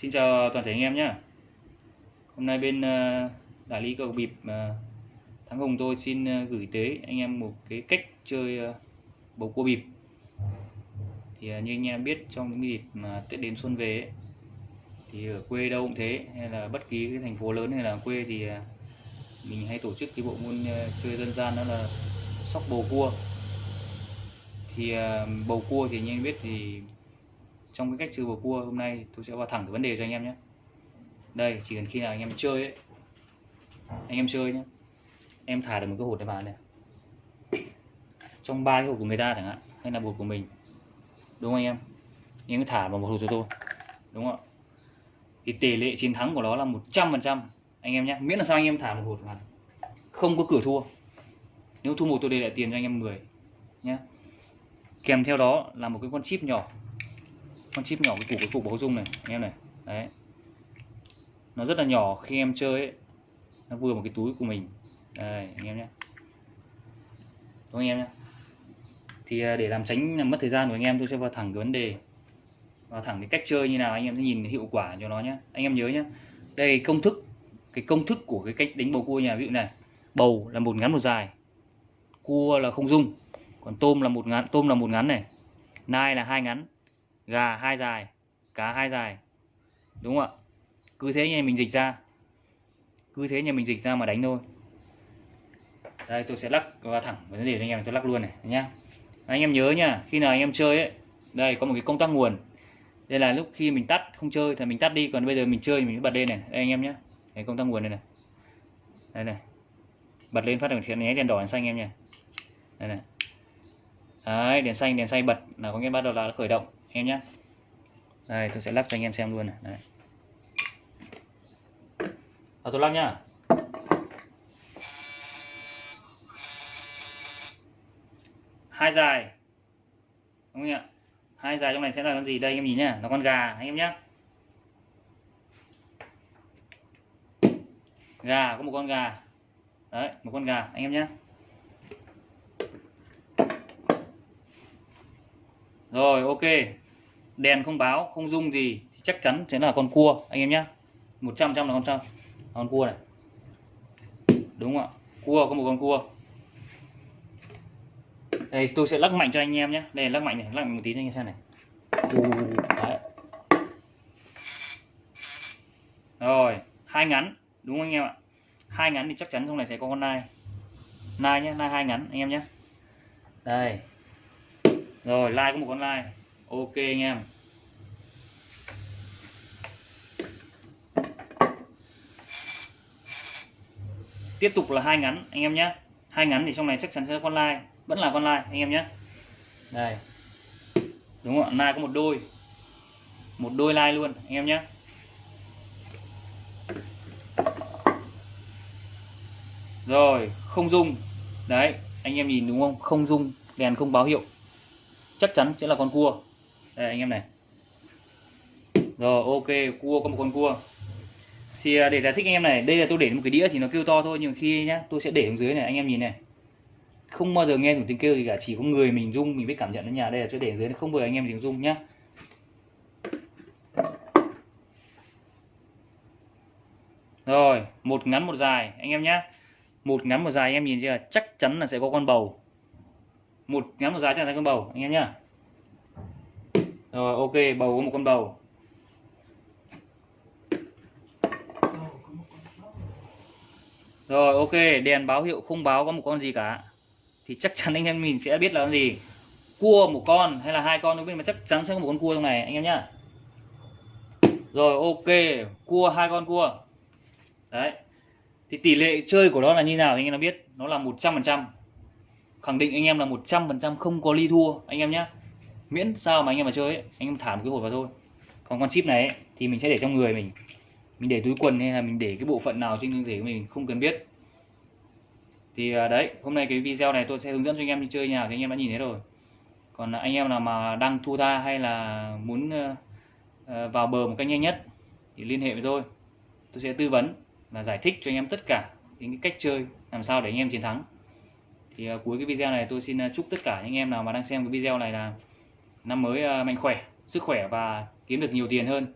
Xin chào toàn thể anh em nhé. Hôm nay bên ờ, đại lý cầu bịp ờ, Thắng Hùng tôi xin ờ, gửi tới anh em một cái cách chơi bầu cua bịp. Thì như anh em biết trong những dịp mà Tết đến xuân về ấy, Thì ở quê đâu cũng thế hay là bất kỳ cái thành phố lớn hay là quê thì mình hay tổ chức cái bộ môn chơi dân gian đó là sóc bầu cua. Thì bầu cua thì như anh biết thì trong cái cách chơi bầu cua hôm nay tôi sẽ vào thẳng cái vấn đề cho anh em nhé. Đây, chỉ cần khi nào anh em chơi ấy, anh em chơi nhé. Em thả được một cái hột này vào này. Trong ba cái hột của người ta chẳng hạn, hay là hột của mình. Đúng không anh em? Anh em thả vào một hột cho tôi. Đúng không ạ? Thì tỷ lệ chiến thắng của nó là 100% anh em nhé, miễn là sao anh em thả một hột vào không có cửa thua. Nếu thua một tôi để lại tiền cho anh em 10 nhé. Kèm theo đó là một cái con chip nhỏ con chip nhỏ cái củ cái cục báo dung này anh em này. Đấy. Nó rất là nhỏ khi em chơi ấy, nó vừa một cái túi của mình. Đây anh em nhé. Đúng anh em nhé? Thì à, để làm tránh làm mất thời gian của anh em tôi sẽ vào thẳng cái vấn đề. Vào thẳng cái cách chơi như nào anh em sẽ nhìn hiệu quả cho nó nhé. Anh em nhớ nhé. Đây công thức cái công thức của cái cách đánh bầu cua nhà ví dụ này. Bầu là một ngắn một dài cua là không dung còn tôm là một ngắn tôm là một ngắn này. Nai là hai ngắn gà hai dài cá hai dài. Đúng không ạ? Cứ thế nhà mình dịch ra. Cứ thế nhà mình dịch ra mà đánh thôi. Đây tôi sẽ lắc vào thẳng vấn đề anh em tôi lắc luôn này nhá. Anh em nhớ nha, khi nào anh em chơi ấy đây có một cái công tắc nguồn. Đây là lúc khi mình tắt không chơi thì mình tắt đi còn bây giờ mình chơi mình bật lên này. Đây anh em nhé cái công tắc nguồn này này. Đây này. Bật lên phát hiện nháy đèn đỏ đèn xanh em nha đây này. Đấy đèn xanh đèn xanh bật là có nghĩa bắt đầu là khởi động em nhé đây tôi sẽ lắp cho anh em xem luôn này. Đây. À, tôi lắp nhá. Hai dài. Đúng không ạ hai dài trong này sẽ là con gì? Đây anh em nhìn nhá. Là con gà anh em nhé gà có một con gà. Đấy một con gà anh em nhé rồi, ok. Đèn không báo, không rung gì thì chắc chắn sẽ là con cua, anh em nhé 100 trăm là con trăm. Con cua này. Đúng không ạ? Cua, có một con cua. Đây, tôi sẽ lắc mạnh cho anh em nhé đây, lắc mạnh này, lắc mạnh một tí cho anh em xem này. Đấy. rồi, hai ngắn, đúng không anh em ạ? Hai ngắn thì chắc chắn trong này sẽ có con nai. Nai nhé nai hai ngắn, anh em nhé đây rồi, like có một con like. Ok anh em. Tiếp tục là hai ngắn, anh em nhé. Hai ngắn thì trong này chắc chắn sẽ có con like. Vẫn là con like, anh em nhé. Đây. Đúng không ạ? Like có một đôi. Một đôi like luôn, anh em nhé. Rồi, không dung. Đấy, anh em nhìn đúng không? Không dung, đèn không báo hiệu chắc chắn sẽ là con cua. Đây, anh em này. Rồi, ok, cua, có một con cua. Thì à, để giải thích anh em này, đây là tôi để một cái đĩa thì nó kêu to thôi, nhưng khi nhá, tôi sẽ để xuống dưới này, anh em nhìn này. Không bao giờ nghe một tiếng kêu gì cả, chỉ có người mình rung, mình biết cảm nhận ở nhà đây là tôi để dưới không bao giờ anh em tiếng rung nhá. Rồi, một ngắn một dài, anh em nhá. Một ngắn một dài, anh em nhìn chưa? Chắc chắn là sẽ có con bầu một ngắn một giá trạng thái con bầu, anh em nhá. Rồi, ok, bầu có một con bầu. Rồi, ok, đèn báo hiệu không báo có một con gì cả. Thì chắc chắn anh em mình sẽ biết là con gì. Cua một con hay là hai con nhưng mà chắc chắn sẽ có một con cua trong này, anh em nhá. Rồi, ok, cua, hai con cua. Đấy. Thì tỷ lệ chơi của nó là như nào anh em nó biết. Nó là 100% khẳng định anh em là 100% không có ly thua anh em nhé miễn sao mà anh em mà chơi ấy, anh em thả một cái hột vào thôi. Còn con chip này ấy, thì mình sẽ để trong người mình. Mình để túi quần hay là mình để cái bộ phận nào trên cơ thể của mình không cần biết. Thì à, đấy hôm nay cái video này tôi sẽ hướng dẫn cho anh em đi chơi nhà thì anh em đã nhìn thấy rồi. Còn anh em nào mà đang thu tha hay là muốn ờ, ờ, vào bờ một cách nhanh nhất thì liên hệ với tôi. Tôi sẽ tư vấn và giải thích cho anh em tất cả những cái cách chơi làm sao để anh em chiến thắng thì uh, cuối cái video này tôi xin uh, chúc tất cả những em nào mà đang xem cái video này là năm mới uh, mạnh khỏe sức khỏe và kiếm được nhiều tiền hơn.